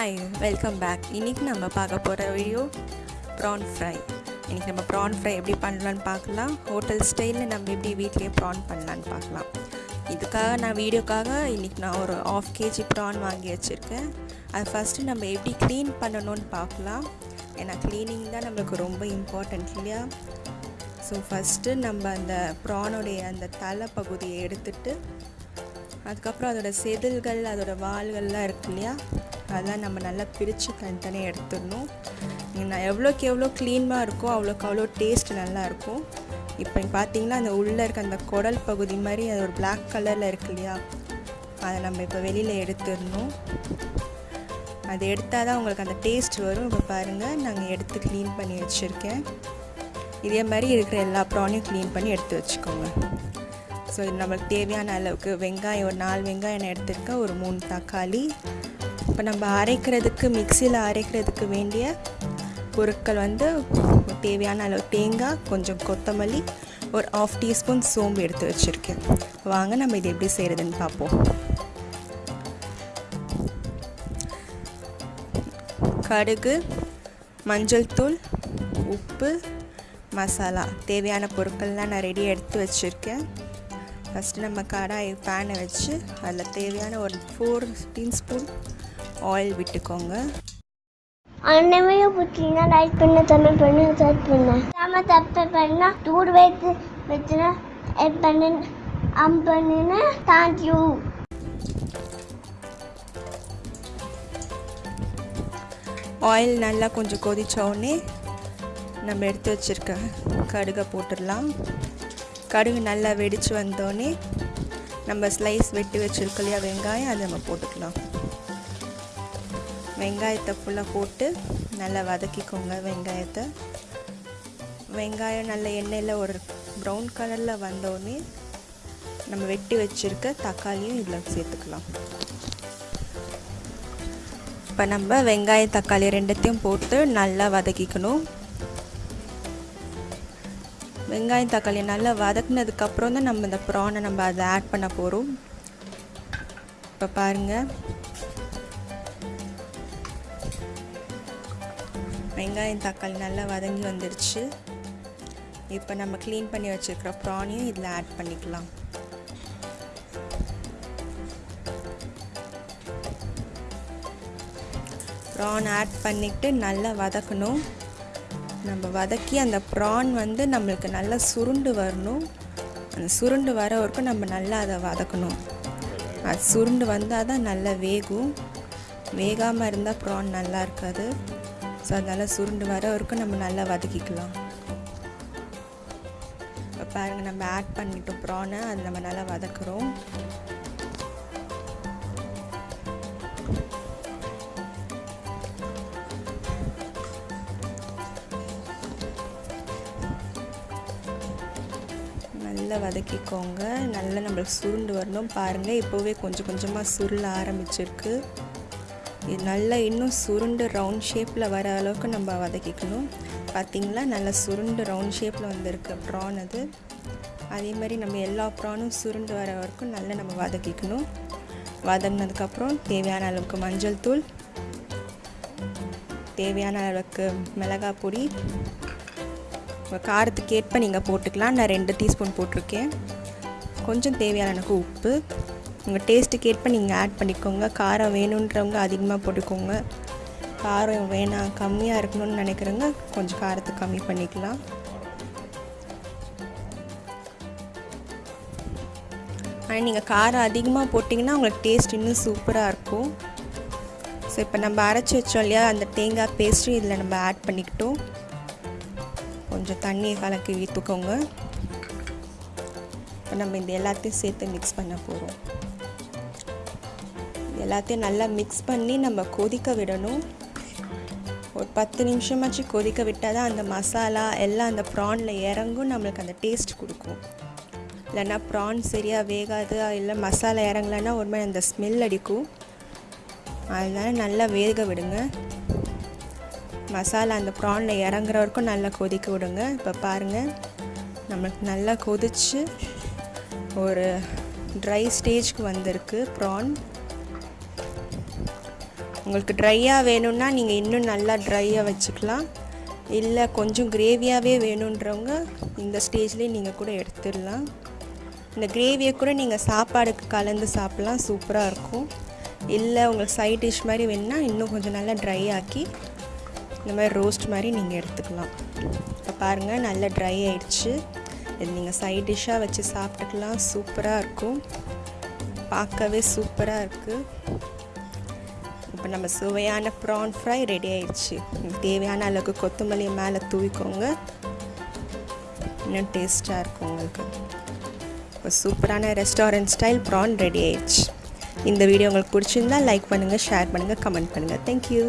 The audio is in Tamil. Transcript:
ஹாய் வெல்கம் பேக் இன்றைக்கி நம்ம பார்க்க போகிற வீடியோ ப்ரான் ஃப்ரை இன்றைக்கி நம்ம ப்ரான் ஃப்ரை எப்படி பண்ணலான்னு பார்க்கலாம். ஹோட்டல் ஸ்டைலில் நம்ம எப்படி வீட்லேயே ப்ரான் பண்ணலான்னு பார்க்கலாம். இதுக்காக நான் வீடியோக்காக இன்றைக்கி நான் ஒரு ஆஃப் கேஜி ப்ரான் வாங்கி வச்சுருக்கேன். அது ஃபஸ்ட்டு நம்ம எப்படி க்ளீன் பண்ணணும்னு பார்க்கலாம். ஏன்னா க்ளீனிங் தான் நம்மளுக்கு ரொம்ப இம்பார்ட்டன்ட் இல்லையா? ஸோ ஃபஸ்ட்டு நம்ம அந்த ப்ரானுடைய அந்த தலை பகுதியை எடுத்துட்டு அதுக்கப்புறம் அதோட செதில்கள் அதோட வால்கள்லாம் இருக்கு இல்லையா? அதெல்லாம் நம்ம நல்லா பிரித்து தனித்தனியாக எடுத்துடணும். நான் எவ்வளோக்கு எவ்வளோ க்ளீனாக இருக்கோ அவ்வளோக்கு அவ்வளோ டேஸ்ட் நல்லாயிருக்கும். இப்போ பார்த்தீங்கன்னா அந்த உள்ளே இருக்க அந்த குடல் பகுதி மாதிரி அது ஒரு பிளாக் கலரில் இருக்கு இல்லையா? அதை நம்ம இப்போ வெளியில் எடுத்துடணும். அது எடுத்தால் தான் உங்களுக்கு அந்த டேஸ்ட் வரும். இப்போ பாருங்கள் நாங்கள் எடுத்து க்ளீன் பண்ணி வச்சுருக்கேன். இதே மாதிரி இருக்கிற எல்லா ப்ரானையும் க்ளீன் பண்ணி எடுத்து வச்சுக்கோங்க. ஸோ இது நம்மளுக்கு தேவையான அளவுக்கு வெங்காயம் ஒரு நாலு வெங்காயம் நான் எடுத்திருக்கேன். ஒரு மூணு தக்காளி இப்போ நம்ம அரைக்கிறதுக்கு மிக்சியில் அரைக்கிறதுக்கு வேண்டிய பொருட்கள் வந்து தேவையான அளவு தேங்காய் கொஞ்சம் கொத்தமல்லி ஒரு ஆஃப் டீஸ்பூன் சோம்பு எடுத்து வச்சுருக்கேன். வாங்க நம்ம இது எப்படி செய்கிறதுன்னு பார்ப்போம். கடுகு மஞ்சள் தூள் உப்பு மசாலா. தேவையான பொருட்கள்லாம் நான் ரெடி எடுத்து வச்சுருக்கேன். ஃபஸ்ட்டு நம்ம கடாய் பேனை வச்சு அதில் தேவையான ஒரு ஃபோர் டீஸ்பூன் ஆயில் விட்டுக்கோங்க. அன்னமையை பிடிச்சிங்கன்னா லைக் பண்ண தமிழ் பண்ண சர்ச் பண்ண. நம்ம தப்பு பண்ணால் தூர் வைத்து வச்சுனா எட் பண்ணு அம் பண்ணுன்னு தேங்க்யூ ஆயில் நல்லா கொஞ்சம் கொதித்தோடனே நம்ம எடுத்து வச்சுருக்க கடுகை போட்டுடலாம். கடுகு நல்லா வெடித்து வந்தோடனே நம்ம ஸ்லைஸ் வெட்டி வச்சுருக்கோம் இல்லையா வெங்காயம் அதை நம்ம போட்டுக்கலாம். வெங்காயத்தை ஃபுல்லாக போட்டு நல்லா வதக்கிக்கோங்க வெங்காயத்தை. வெங்காயம் நல்ல எண்ணெயில் ஒரு ப்ரௌன் கலரில் வந்தோடனே நம்ம வெட்டி வச்சுருக்க தக்காளியும் இதில் சேர்த்துக்கலாம். இப்போ நம்ம வெங்காயம் தக்காளி ரெண்டுத்தையும் போட்டு நல்லா வதக்கிக்கணும். வெங்காயம் தக்காளி நல்லா வதக்குனதுக்கப்புறம் தான் நம்ம இந்த ப்ரானை நம்ம அதை ஆட் பண்ண போகிறோம் இப்போ பாருங்கள் வெங்காயம் தக்காளி நல்லா வதங்கி வந்துடுச்சு இப்போ நம்ம க்ளீன் பண்ணி வச்சுருக்கிற ப்ரானையும் இதில் ஆட் பண்ணிக்கலாம். ப்ரான் ஆட் பண்ணிவிட்டு நல்லா வதக்கணும். நம்ம வதக்கி அந்த ப்ரான் வந்து நம்மளுக்கு நல்லா சுருண்டு வரணும். அந்த சுருண்டு வர வரைக்கும் நம்ம நல்லா அதை வதக்கணும். அது சுருண்டு வந்தால் தான் நல்லா வேகும். வேகாமல் இருந்தால் ப்ரான் நல்லா இருக்காது. ஸோ அதனால் சுருண்டு வர வரைக்கும் நம்ம நல்லா வதக்கிக்கலாம். இப்போ பாருங்கள் நம்ம ஆட் பண்ணிட்டோம் ப்ரானை அது நம்ம நல்லா வதக்குறோம். நல்லா வதக்கிக்கோங்க. நல்லா நம்மளுக்கு சுருண்டு வரணும். பாருங்கள் இப்போவே கொஞ்சம் கொஞ்சமாக சுருள ஆரம்பிச்சிருக்கு. இது நல்லா இன்னும் சுருண்டு ரவுண்ட் ஷேப்பில் வர அளவுக்கு நம்ம வதக்கிக்கணும். பார்த்திங்களா நல்லா சுருண்டு ரவுண்ட் ஷேப்பில் வந்திருக்கு ப்ரான் அது. அதே மாதிரி நம்ம எல்லா ப்ரானும் சுருண்டு வர வரைக்கும் நல்லா நம்ம வதக்கிக்கணும். வதங்கினதுக்கப்புறம் தேவையான அளவுக்கு மஞ்சள் தூள் தேவையான அளவுக்கு மிளகாய் பொடி. உங்கள் காரத்துக்கு ஏற்ப நீங்கள் போட்டுக்கலாம். நான் ரெண்டு டீஸ்பூன் போட்டிருக்கேன். கொஞ்சம் தேவையான எனக்கு உப்பு. உங்கள் டேஸ்ட்டுக்கு ஏற்ப நீங்கள் ஆட் பண்ணிக்கோங்க. காரம் வேணுன்றவங்க அதிகமாக போட்டுக்கோங்க. காரம் வேணாம் கம்மியாக இருக்கணும்னு நினைக்கிறவங்க கொஞ்சம் காரத்தை கம்மி பண்ணிக்கலாம். ஆனால் நீங்கள் காரம் அதிகமாக போட்டிங்கன்னா உங்களுக்கு டேஸ்ட் இன்னும் சூப்பராக இருக்கும். ஸோ இப்போ நம்ம அரைச்சி வச்சோம் இல்லையா? அந்த தேங்காய் பேஸ்ட்டும் இதில் நம்ம ஆட் பண்ணிக்கிட்டோம். கொஞ்சம் தண்ணியை கலக்கி ஊற்றுக்கோங்க இப்போ நம்ம இந்த எல்லாத்தையும் சேர்த்து மிக்ஸ் பண்ண போகிறோம் எல்லாத்தையும் நல்லா மிக்ஸ் பண்ணி நம்ம கொதிக்க விடணும். ஒரு பத்து நிமிஷமாச்சு கொதிக்க விட்டால் தான் அந்த மசாலா எல்லாம் அந்த ப்ரானில் இறங்கும் நம்மளுக்கு அந்த டேஸ்ட் கொடுக்கும். இல்லைன்னா ப்ரான் சரியாக வேகாது இல்லை மசாலா இறங்கலைன்னா ஒரு மாதிரி அந்த ஸ்மெல் அடிக்கும். அதனால் நல்லா வேக விடுங்க. மசாலா அந்த ப்ரானில் இறங்குற வரைக்கும் நல்லா கொதிக்க விடுங்க. இப்போ பாருங்கள் நம்மளுக்கு நல்லா கொதிச்சு ஒரு ட்ரை ஸ்டேஜ்க்கு வந்திருக்கு ப்ரான் உங்களுக்கு ட்ரையாக வேணும்னா நீங்கள் இன்னும் நல்லா ட்ரையாக வச்சுக்கலாம். இல்லை கொஞ்சம் கிரேவியாகவே வேணுன்றவங்க இந்த ஸ்டேஜ்லேயே நீங்கள் கூட எடுத்துடலாம். இந்த கிரேவியை கூட நீங்கள் சாப்பாடுக்கு கலந்து சாப்பிட்லாம். சூப்பராக இருக்கும். இல்லை உங்களுக்கு சைட் டிஷ் மாதிரி வேணுன்னா இன்னும் கொஞ்சம் நல்லா ட்ரை ஆக்கி இந்த மாதிரி ரோஸ்ட் மாதிரி நீங்கள் எடுத்துக்கலாம். இப்போ பாருங்கள் நல்லா ட்ரை ஆயிடுச்சு. இது நீங்கள் சைட் டிஷ்ஷாக வச்சு சாப்பிட்டுக்கலாம். சூப்பராக இருக்கும். பார்க்கவே சூப்பராக இருக்குது இப்போ நம்ம சுவையான ப்ரான் ஃப்ரை ரெடி ஆயிடுச்சு. தேவையான அளவுக்கு கொத்தமல்லி மேலே தூவிக்கோங்க. இன்னும் டேஸ்ட்டாக இருக்கும் உங்களுக்கு. இப்போ சூப்பரான ரெஸ்டாரண்ட் ஸ்டைல் ப்ரான் ரெடி ஆயிடுச்சு. இந்த வீடியோ உங்களுக்கு பிடிச்சிருந்தா லைக் பண்ணுங்கள் ஷேர் பண்ணுங்கள் கமெண்ட் பண்ணுங்கள் தேங்க்யூ